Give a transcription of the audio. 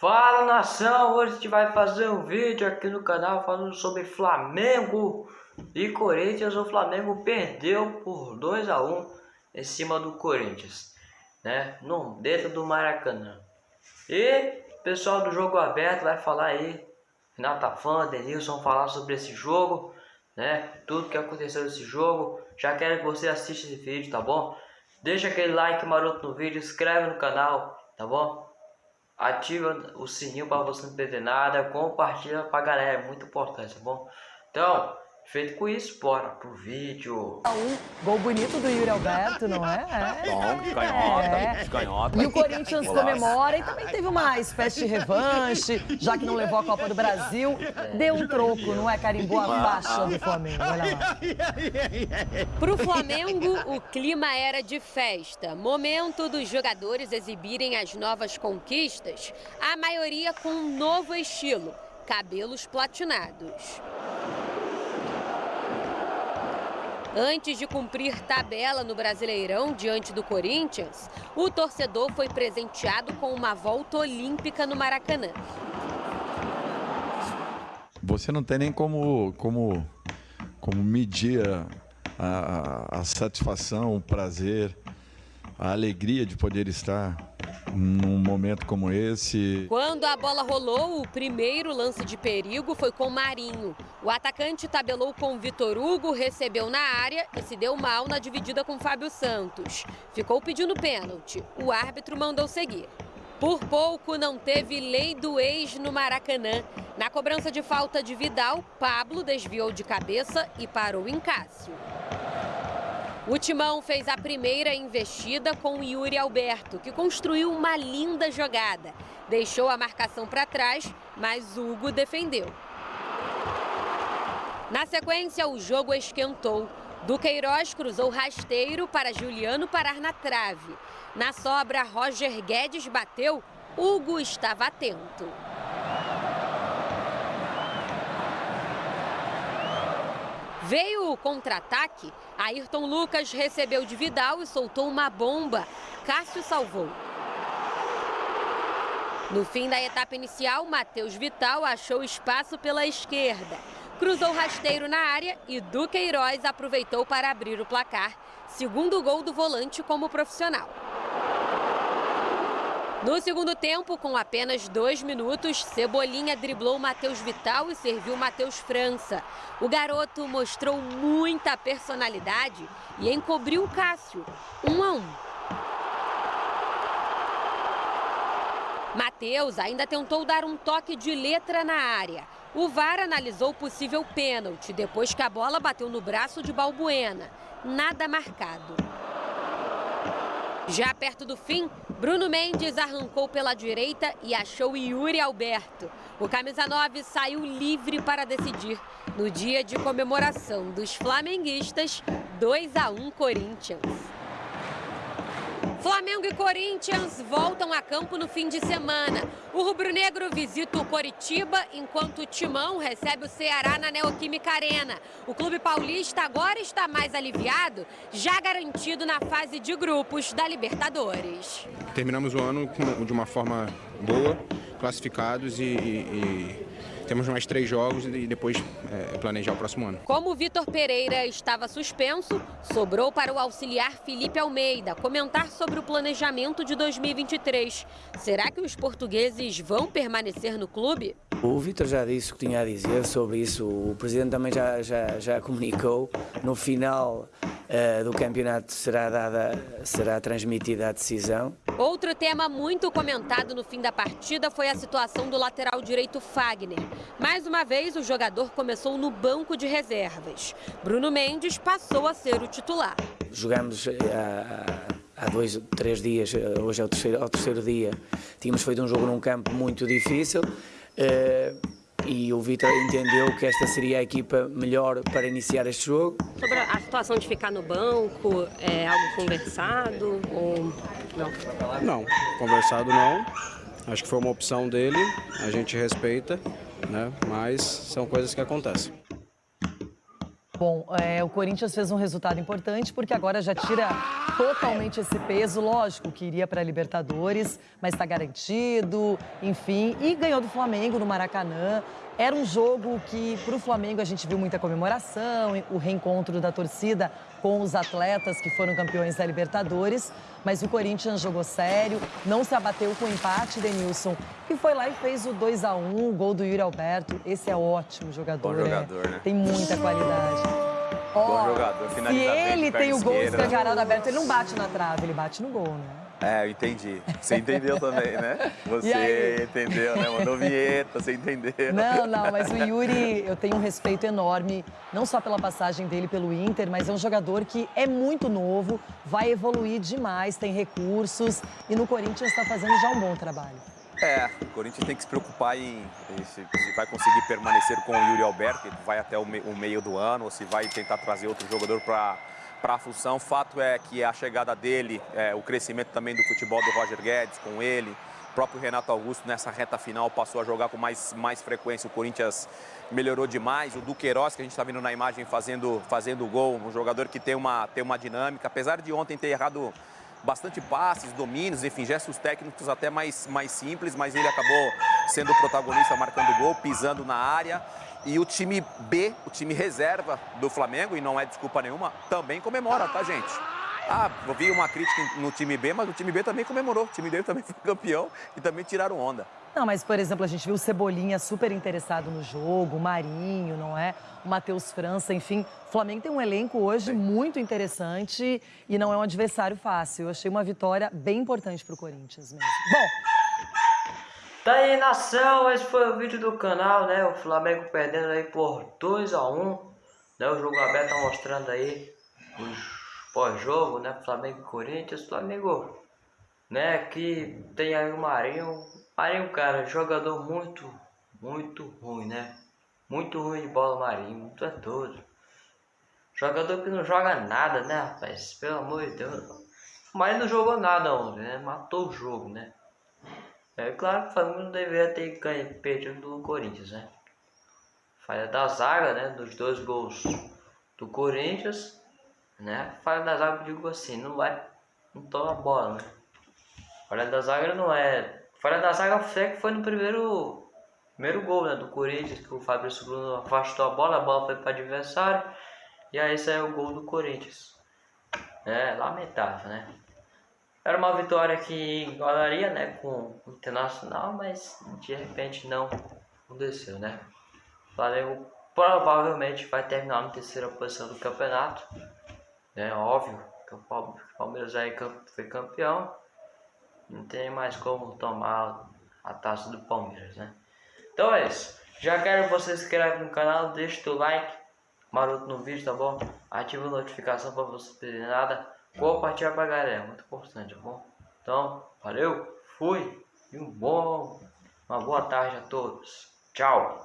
Fala nação, hoje a gente vai fazer um vídeo aqui no canal falando sobre Flamengo e Corinthians. O Flamengo perdeu por 2 a 1 em cima do Corinthians, né? No, dentro do Maracanã. E o pessoal do Jogo Aberto vai falar aí, Renata Fã, Denilson vão falar sobre esse jogo, né? Tudo que aconteceu nesse jogo. Já quero que você assista esse vídeo, tá bom? Deixa aquele like maroto no vídeo, inscreve no canal, tá bom? Ativa o sininho para você não perder nada, compartilha pra galera, é muito importante, tá bom? Então, Feito com isso, bora pro vídeo. Um gol bonito do Yuri Alberto, não é? é. Bom, de canhota, é. de canhota. E o Corinthians comemora e também teve uma espécie de revanche, já que não levou a Copa do Brasil. Deu um troco, não é? Carimbou a faixa do Flamengo, olha lá. Pro Flamengo, o clima era de festa. Momento dos jogadores exibirem as novas conquistas, a maioria com um novo estilo, cabelos platinados. Antes de cumprir tabela no Brasileirão diante do Corinthians, o torcedor foi presenteado com uma volta olímpica no Maracanã. Você não tem nem como, como, como medir a, a, a satisfação, o prazer, a alegria de poder estar num momento como esse. Quando a bola rolou, o primeiro lance de perigo foi com Marinho. O atacante tabelou com Vitor Hugo, recebeu na área e se deu mal na dividida com Fábio Santos. Ficou pedindo pênalti. O árbitro mandou seguir. Por pouco não teve lei do ex no Maracanã. Na cobrança de falta de Vidal, Pablo desviou de cabeça e parou em Cássio. O Timão fez a primeira investida com Yuri Alberto, que construiu uma linda jogada. Deixou a marcação para trás, mas Hugo defendeu. Na sequência, o jogo esquentou. Duqueiroz cruzou rasteiro para Juliano parar na trave. Na sobra, Roger Guedes bateu, Hugo estava atento. Veio o contra-ataque, Ayrton Lucas recebeu de Vidal e soltou uma bomba. Cássio salvou. No fim da etapa inicial, Matheus Vital achou espaço pela esquerda. Cruzou rasteiro na área e Duqueiroz aproveitou para abrir o placar. Segundo gol do volante como profissional. No segundo tempo, com apenas dois minutos, Cebolinha driblou Matheus Vital e serviu Matheus França. O garoto mostrou muita personalidade e encobriu Cássio, um a um. Matheus ainda tentou dar um toque de letra na área. O VAR analisou o possível pênalti depois que a bola bateu no braço de Balbuena. Nada marcado. Já perto do fim, Bruno Mendes arrancou pela direita e achou Yuri Alberto. O camisa 9 saiu livre para decidir. No dia de comemoração dos flamenguistas, 2 a 1 Corinthians. Flamengo e Corinthians voltam a campo no fim de semana. O rubro-negro visita o Coritiba, enquanto o Timão recebe o Ceará na Neoquímica Arena. O clube paulista agora está mais aliviado, já garantido na fase de grupos da Libertadores. Terminamos o ano de uma forma boa, classificados e, e, temos mais três jogos e depois é, planejar o próximo ano. Como o Vitor Pereira estava suspenso, sobrou para o auxiliar Felipe Almeida comentar sobre o planejamento de 2023. Será que os portugueses vão permanecer no clube? O Vitor já disse o que tinha a dizer sobre isso, o Presidente também já, já, já comunicou. No final uh, do campeonato será, dada, será transmitida a decisão. Outro tema muito comentado no fim da partida foi a situação do lateral direito Fagner. Mais uma vez, o jogador começou no banco de reservas. Bruno Mendes passou a ser o titular. Jogamos eh, há, dois, três dias, eh, hoje é o terceiro, o terceiro dia. Tínhamos feito um jogo num campo muito difícil. Uh, e o Vitor entendeu que esta seria a equipa melhor para iniciar este jogo. Sobre a situação de ficar no banco, é algo conversado ou não? Não, conversado não. Acho que foi uma opção dele, a gente respeita, né? mas são coisas que acontecem. Bom, é, o Corinthians fez um resultado importante porque agora já tira totalmente esse peso, lógico, que iria para a Libertadores, mas está garantido, enfim, e ganhou do Flamengo no Maracanã. Era um jogo que, para o Flamengo, a gente viu muita comemoração, o reencontro da torcida com os atletas que foram campeões da Libertadores, mas o Corinthians jogou sério, não se abateu com o empate, Denilson, e foi lá e fez o 2 a 1 o gol do Yuri Alberto. Esse é ótimo jogador, Bom jogador, é. né? Tem muita qualidade. Bom jogador, se ele tem o gol escancarado aberto, ele não bate na trave, ele bate no gol, né? É, eu entendi. Você entendeu também, né? Você entendeu, né? Mandou vinheta, você entendeu. Não, não, mas o Yuri, eu tenho um respeito enorme, não só pela passagem dele pelo Inter, mas é um jogador que é muito novo, vai evoluir demais, tem recursos e no Corinthians está fazendo já um bom trabalho. É, o Corinthians tem que se preocupar em, em se, se vai conseguir permanecer com o Yuri Alberto, que vai até o, me- o meio do ano, ou se vai tentar trazer outro jogador para para a função. Fato é que a chegada dele, é, o crescimento também do futebol do Roger Guedes com ele, o próprio Renato Augusto nessa reta final passou a jogar com mais, mais frequência. O Corinthians melhorou demais. O Duqueiroz, que a gente está vendo na imagem fazendo, fazendo gol, um jogador que tem uma, tem uma dinâmica. Apesar de ontem ter errado bastante passes, domínios, enfim, gestos técnicos até mais, mais simples, mas ele acabou sendo o protagonista, marcando gol, pisando na área. E o time B, o time reserva do Flamengo, e não é desculpa nenhuma, também comemora, tá, gente? Ah, eu vi uma crítica no time B, mas o time B também comemorou. O time dele também foi campeão e também tiraram onda. Não, mas, por exemplo, a gente viu o Cebolinha super interessado no jogo, o Marinho, não é? O Matheus França, enfim. O Flamengo tem um elenco hoje muito interessante e não é um adversário fácil. Eu achei uma vitória bem importante para o Corinthians mesmo. Bom, Tá aí, nação, esse foi o vídeo do canal, né? O Flamengo perdendo aí por 2 a 1 né? O jogo aberto tá mostrando aí os pós-jogo, né? Flamengo e Corinthians. Flamengo, né? Que tem aí o Marinho. Marinho, cara, jogador muito, muito ruim, né? Muito ruim de bola, Marinho. Muito é doido. Jogador que não joga nada, né, rapaz? Pelo amor de Deus. Marinho não jogou nada ontem, né? Matou o jogo, né? É claro que o Flamengo não deveria ter ganho, perdido do Corinthians, né? Falha da zaga, né? Dos dois gols do Corinthians, né? Falha da zaga, eu digo assim, não vai, não toma bola, né? Falha da zaga não é. Falha da zaga foi que foi no primeiro, primeiro gol, né? Do Corinthians, que o Fabrício Bruno afastou a bola, a bola foi para adversário, e aí saiu o gol do Corinthians. É lamentável, né? Era uma vitória que igualaria né, com o Internacional, mas de repente não aconteceu, né? O Flamengo provavelmente vai terminar na terceira posição do campeonato. É óbvio que o Palme- o Palmeiras aí cam- foi campeão. Não tem mais como tomar a taça do Palmeiras, né? Então é isso. Já quero que você se inscreve no canal, deixa o like maroto no vídeo, tá bom? Ativa a notificação para você perder nada. Compartilha pra galera, é muito importante, tá bom? Então, valeu, fui e um bom, uma boa tarde a todos. Tchau.